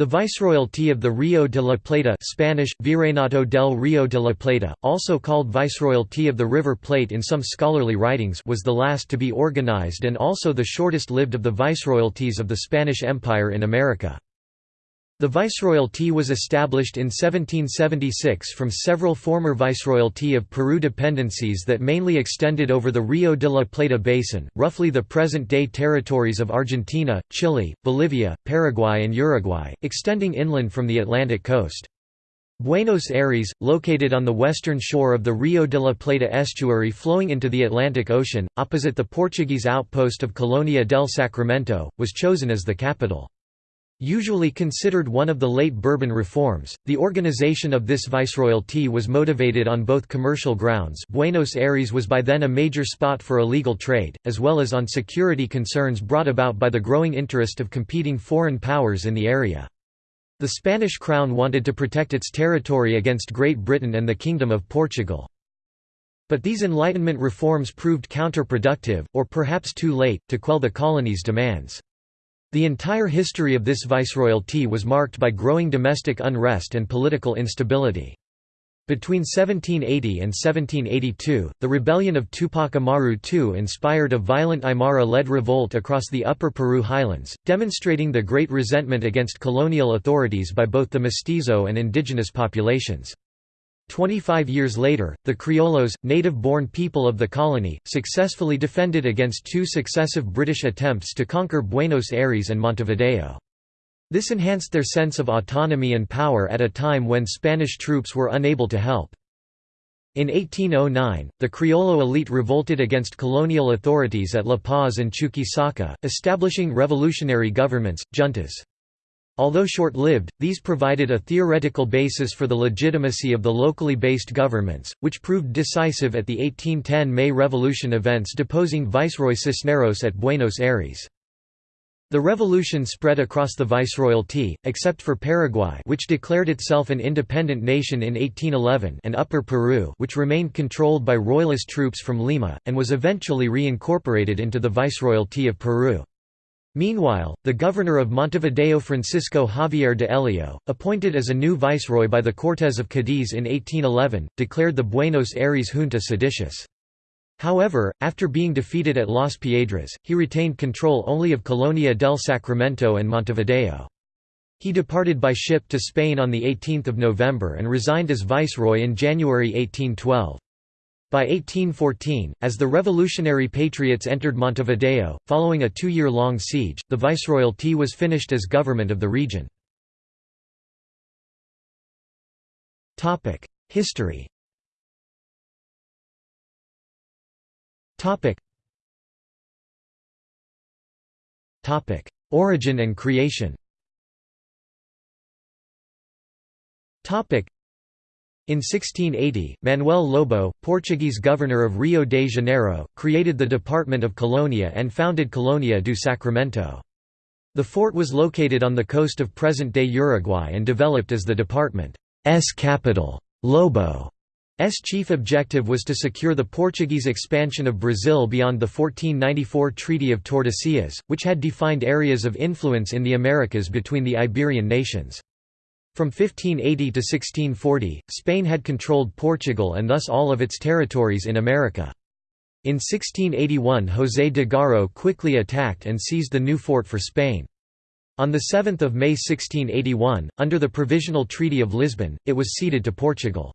The Viceroyalty of the Rio de la Plata Spanish, Virreinato del Rio de la Plata, also called Viceroyalty of the River Plate in some scholarly writings was the last to be organized and also the shortest-lived of the viceroyalties of the Spanish Empire in America. The Viceroyalty was established in 1776 from several former Viceroyalty of Peru dependencies that mainly extended over the Rio de la Plata basin, roughly the present-day territories of Argentina, Chile, Bolivia, Paraguay and Uruguay, extending inland from the Atlantic coast. Buenos Aires, located on the western shore of the Rio de la Plata estuary flowing into the Atlantic Ocean, opposite the Portuguese outpost of Colonia del Sacramento, was chosen as the capital. Usually considered one of the late Bourbon reforms, the organization of this viceroyalty was motivated on both commercial grounds Buenos Aires was by then a major spot for illegal trade, as well as on security concerns brought about by the growing interest of competing foreign powers in the area. The Spanish crown wanted to protect its territory against Great Britain and the Kingdom of Portugal. But these Enlightenment reforms proved counterproductive, or perhaps too late, to quell the colony's demands. The entire history of this viceroyalty was marked by growing domestic unrest and political instability. Between 1780 and 1782, the rebellion of Tupac Amaru II inspired a violent Aymara-led revolt across the upper Peru highlands, demonstrating the great resentment against colonial authorities by both the mestizo and indigenous populations. Twenty-five years later, the Criollos, native-born people of the colony, successfully defended against two successive British attempts to conquer Buenos Aires and Montevideo. This enhanced their sense of autonomy and power at a time when Spanish troops were unable to help. In 1809, the Criollo elite revolted against colonial authorities at La Paz and Chuquisaca, establishing revolutionary governments, juntas. Although short-lived, these provided a theoretical basis for the legitimacy of the locally based governments, which proved decisive at the 1810 May Revolution events deposing Viceroy Cisneros at Buenos Aires. The revolution spread across the viceroyalty, except for Paraguay which declared itself an independent nation in 1811 and Upper Peru which remained controlled by royalist troops from Lima, and was eventually reincorporated into the viceroyalty of Peru. Meanwhile, the governor of Montevideo Francisco Javier de Elio, appointed as a new viceroy by the Cortes of Cadiz in 1811, declared the Buenos Aires junta seditious. However, after being defeated at Las Piedras, he retained control only of Colonia del Sacramento and Montevideo. He departed by ship to Spain on 18 November and resigned as viceroy in January 1812. By 1814, as the revolutionary patriots entered Montevideo, following a two-year-long siege, the viceroyalty was finished as government of the region. History Origin and creation in 1680, Manuel Lobo, Portuguese governor of Rio de Janeiro, created the Department of Colonia and founded Colonia do Sacramento. The fort was located on the coast of present-day Uruguay and developed as the department's capital. Lobo's chief objective was to secure the Portuguese expansion of Brazil beyond the 1494 Treaty of Tordesillas, which had defined areas of influence in the Americas between the Iberian nations. From 1580 to 1640, Spain had controlled Portugal and thus all of its territories in America. In 1681 José de Garro quickly attacked and seized the new fort for Spain. On 7 May 1681, under the Provisional Treaty of Lisbon, it was ceded to Portugal.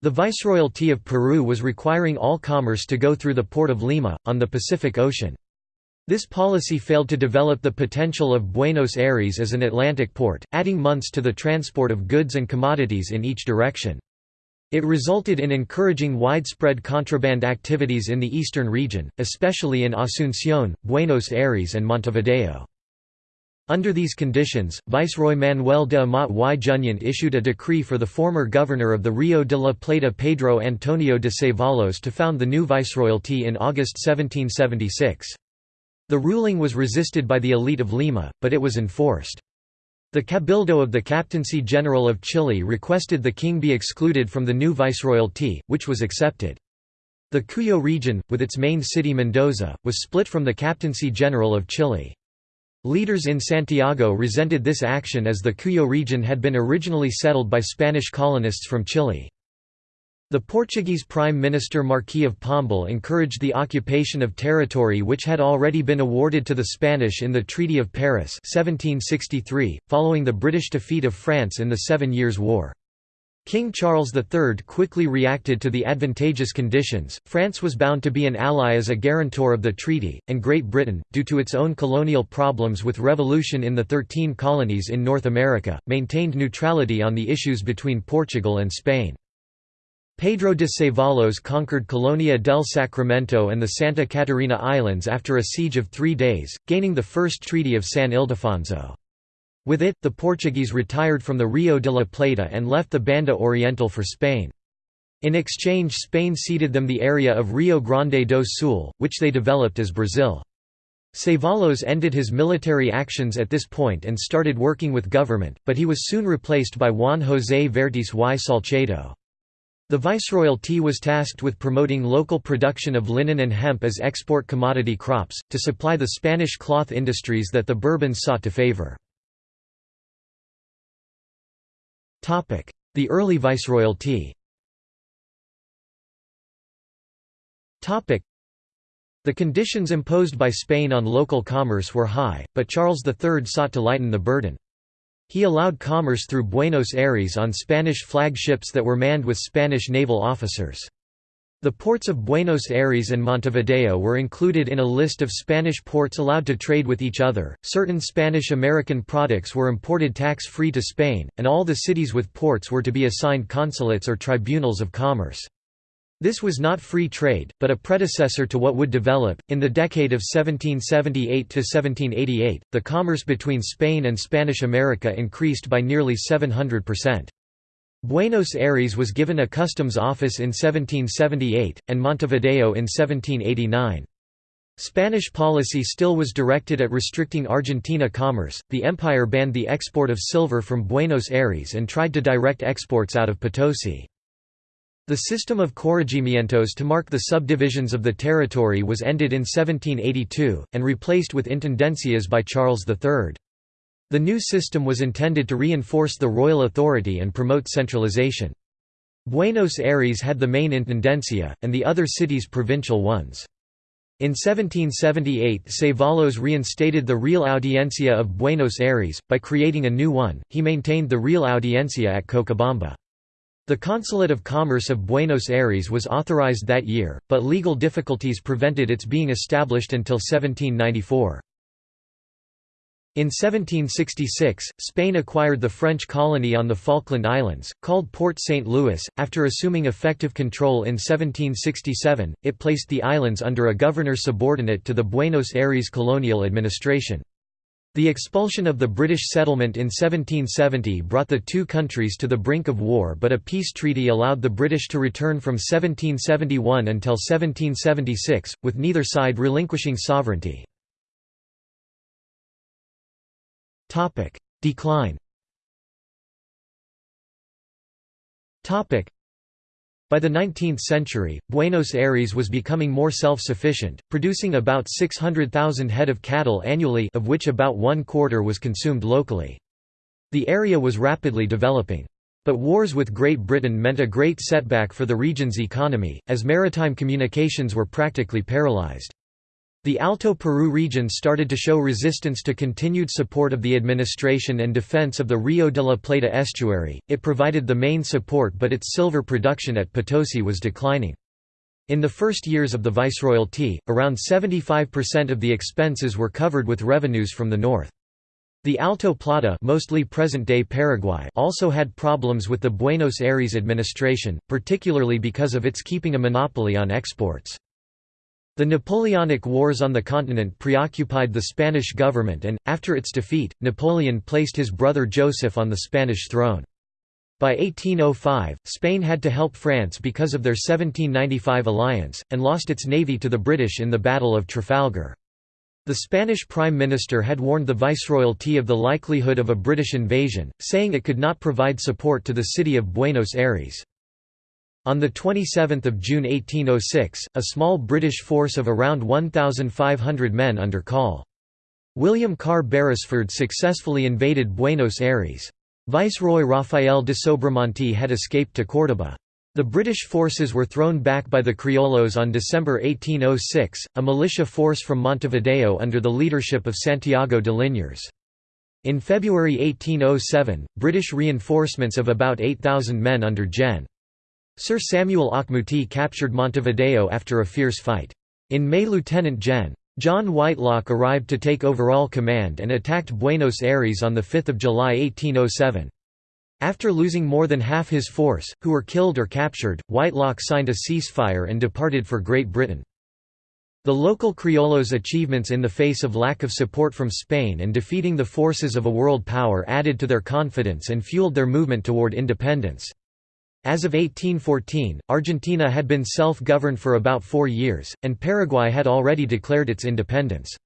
The Viceroyalty of Peru was requiring all commerce to go through the port of Lima, on the Pacific Ocean. This policy failed to develop the potential of Buenos Aires as an Atlantic port, adding months to the transport of goods and commodities in each direction. It resulted in encouraging widespread contraband activities in the eastern region, especially in Asunción, Buenos Aires and Montevideo. Under these conditions, Viceroy Manuel de Amat y Junyent issued a decree for the former governor of the Rio de la Plata Pedro Antonio de Cevallos to found the new viceroyalty in August 1776. The ruling was resisted by the elite of Lima, but it was enforced. The Cabildo of the Captaincy General of Chile requested the king be excluded from the new viceroyalty, which was accepted. The Cuyo region, with its main city Mendoza, was split from the Captaincy General of Chile. Leaders in Santiago resented this action as the Cuyo region had been originally settled by Spanish colonists from Chile. The Portuguese Prime Minister Marquis of Pombal encouraged the occupation of territory which had already been awarded to the Spanish in the Treaty of Paris 1763, following the British defeat of France in the Seven Years' War. King Charles III quickly reacted to the advantageous conditions. France was bound to be an ally as a guarantor of the treaty, and Great Britain, due to its own colonial problems with revolution in the Thirteen Colonies in North America, maintained neutrality on the issues between Portugal and Spain. Pedro de Cevallos conquered Colonia del Sacramento and the Santa Catarina Islands after a siege of three days, gaining the First Treaty of San Ildefonso. With it, the Portuguese retired from the Rio de la Plata and left the Banda Oriental for Spain. In exchange Spain ceded them the area of Rio Grande do Sul, which they developed as Brazil. Cevallos ended his military actions at this point and started working with government, but he was soon replaced by Juan José Vértiz y Salcedo. The Viceroyalty was tasked with promoting local production of linen and hemp as export commodity crops, to supply the Spanish cloth industries that the Bourbons sought to favor. The early Viceroyalty The conditions imposed by Spain on local commerce were high, but Charles III sought to lighten the burden. He allowed commerce through Buenos Aires on Spanish flag ships that were manned with Spanish naval officers. The ports of Buenos Aires and Montevideo were included in a list of Spanish ports allowed to trade with each other. Certain Spanish American products were imported tax free to Spain, and all the cities with ports were to be assigned consulates or tribunals of commerce. This was not free trade, but a predecessor to what would develop. In the decade of 1778 to 1788, the commerce between Spain and Spanish America increased by nearly 700%. Buenos Aires was given a customs office in 1778, and Montevideo in 1789. Spanish policy still was directed at restricting Argentina commerce. The empire banned the export of silver from Buenos Aires and tried to direct exports out of Potosi. The system of corregimientos to mark the subdivisions of the territory was ended in 1782, and replaced with intendencias by Charles III. The new system was intended to reinforce the royal authority and promote centralization. Buenos Aires had the main intendencia, and the other cities provincial ones. In 1778 Cevallos reinstated the Real Audiencia of Buenos Aires, by creating a new one, he maintained the Real Audiencia at Cochabamba. The Consulate of Commerce of Buenos Aires was authorized that year, but legal difficulties prevented its being established until 1794. In 1766, Spain acquired the French colony on the Falkland Islands, called Port St. Louis. After assuming effective control in 1767, it placed the islands under a governor subordinate to the Buenos Aires colonial administration. The expulsion of the British settlement in 1770 brought the two countries to the brink of war but a peace treaty allowed the British to return from 1771 until 1776, with neither side relinquishing sovereignty. Decline by the 19th century, Buenos Aires was becoming more self-sufficient, producing about 600,000 head of cattle annually of which about one quarter was consumed locally. The area was rapidly developing. But wars with Great Britain meant a great setback for the region's economy, as maritime communications were practically paralyzed. The Alto Peru region started to show resistance to continued support of the administration and defense of the Rio de la Plata estuary, it provided the main support but its silver production at Potosi was declining. In the first years of the Viceroyalty, around 75% of the expenses were covered with revenues from the north. The Alto Plata mostly present-day Paraguay also had problems with the Buenos Aires administration, particularly because of its keeping a monopoly on exports. The Napoleonic Wars on the continent preoccupied the Spanish government and, after its defeat, Napoleon placed his brother Joseph on the Spanish throne. By 1805, Spain had to help France because of their 1795 alliance, and lost its navy to the British in the Battle of Trafalgar. The Spanish Prime Minister had warned the Viceroyalty of the likelihood of a British invasion, saying it could not provide support to the city of Buenos Aires. On 27 June 1806, a small British force of around 1,500 men under Col. William Carr Beresford successfully invaded Buenos Aires. Viceroy Rafael de Sobremonte had escaped to Córdoba. The British forces were thrown back by the Criollos on December 1806, a militia force from Montevideo under the leadership of Santiago de Liniers. In February 1807, British reinforcements of about 8,000 men under Gen. Sir Samuel Auchmuty captured Montevideo after a fierce fight. In May Lieutenant Gen. John Whitelocke arrived to take overall command and attacked Buenos Aires on 5 July 1807. After losing more than half his force, who were killed or captured, Whitelocke signed a ceasefire and departed for Great Britain. The local criollos' achievements in the face of lack of support from Spain and defeating the forces of a world power added to their confidence and fueled their movement toward independence. As of 1814, Argentina had been self-governed for about four years, and Paraguay had already declared its independence.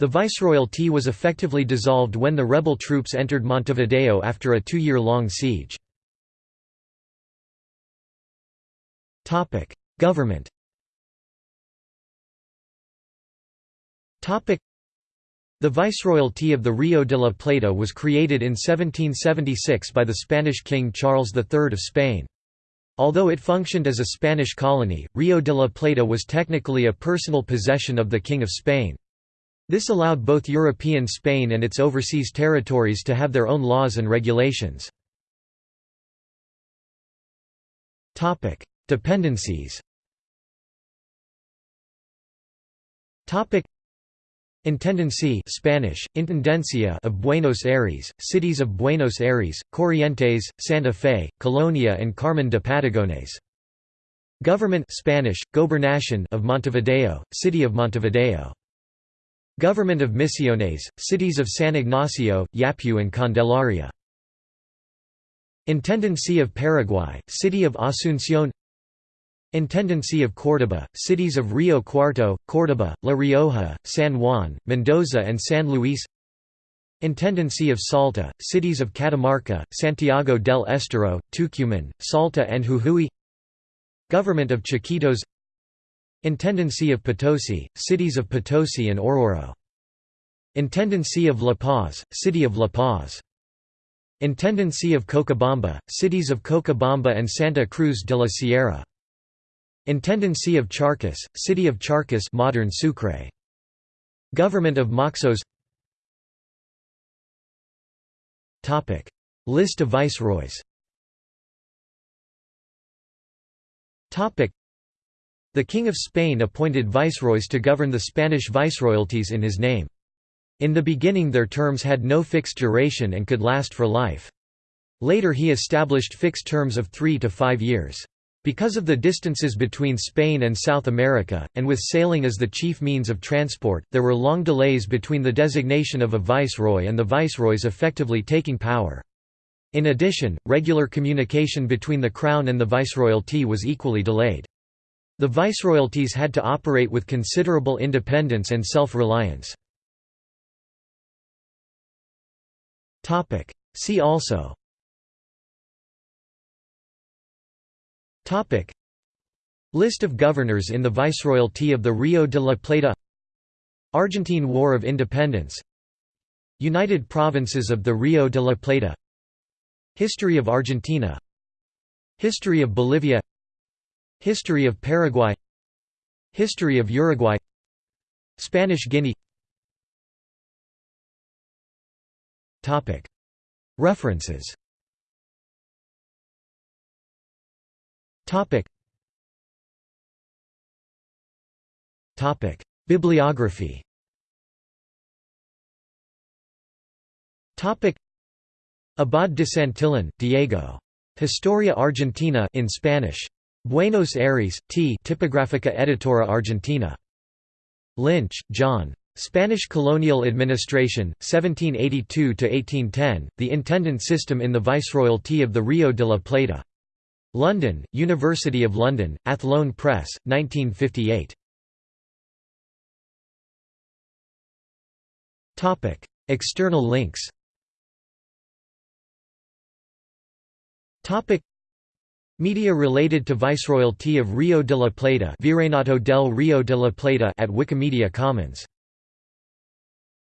The viceroyalty was effectively dissolved when the rebel troops entered Montevideo after a two-year-long siege. Government the Viceroyalty of the Rio de la Plata was created in 1776 by the Spanish King Charles III of Spain. Although it functioned as a Spanish colony, Rio de la Plata was technically a personal possession of the King of Spain. This allowed both European Spain and its overseas territories to have their own laws and regulations. Dependencies Intendencia Spanish, Intendencia of Buenos Aires, cities of Buenos Aires, Corrientes, Santa Fe, Colonia and Carmen de Patagones. Government Spanish, Gobernación of Montevideo, city of Montevideo. Government of Misiones, cities of San Ignacio, Yapeyú and Candelaria. Intendencia of Paraguay, city of Asunción Intendencia of Córdoba, cities of Rio Cuarto, Córdoba, La Rioja, San Juan, Mendoza and San Luis. Intendencia of Salta, cities of Catamarca, Santiago del Estero, Tucumán, Salta and Jujuy. Government of Chiquitos. Intendencia of Potosi, cities of Potosi and Oruro Intendencia of La Paz, city of La Paz. Intendencia of Cochabamba, cities of Cochabamba and Santa Cruz de la Sierra Intendency of Charcas, City of Charcas modern Sucre. Government of Moxos List of viceroys The King of Spain appointed viceroys to govern the Spanish viceroyalties in his name. In the beginning their terms had no fixed duration and could last for life. Later he established fixed terms of three to five years. Because of the distances between Spain and South America, and with sailing as the chief means of transport, there were long delays between the designation of a viceroy and the viceroys effectively taking power. In addition, regular communication between the Crown and the Viceroyalty was equally delayed. The Viceroyalties had to operate with considerable independence and self-reliance. See also Topic. List of governors in the Viceroyalty of the Rio de la Plata. Argentine War of Independence. United Provinces of the Rio de la Plata. History of Argentina. History of Bolivia. History of Paraguay. History of Uruguay. Spanish Guinea. References Topic. Topic. Bibliography Topic. Abad de Santillan, Diego. Historia Argentina in Spanish. Buenos Aires, T. Tipográfica Editora Argentina. Lynch, John. Spanish Colonial Administration, 1782–1810, The Intendant System in the Viceroyalty of the Rio de la Plata. London, University of London, Athlone Press, 1958. External links Media related to Viceroyalty of Rio de la Plata Virreinato del Rio de la Plata at Wikimedia Commons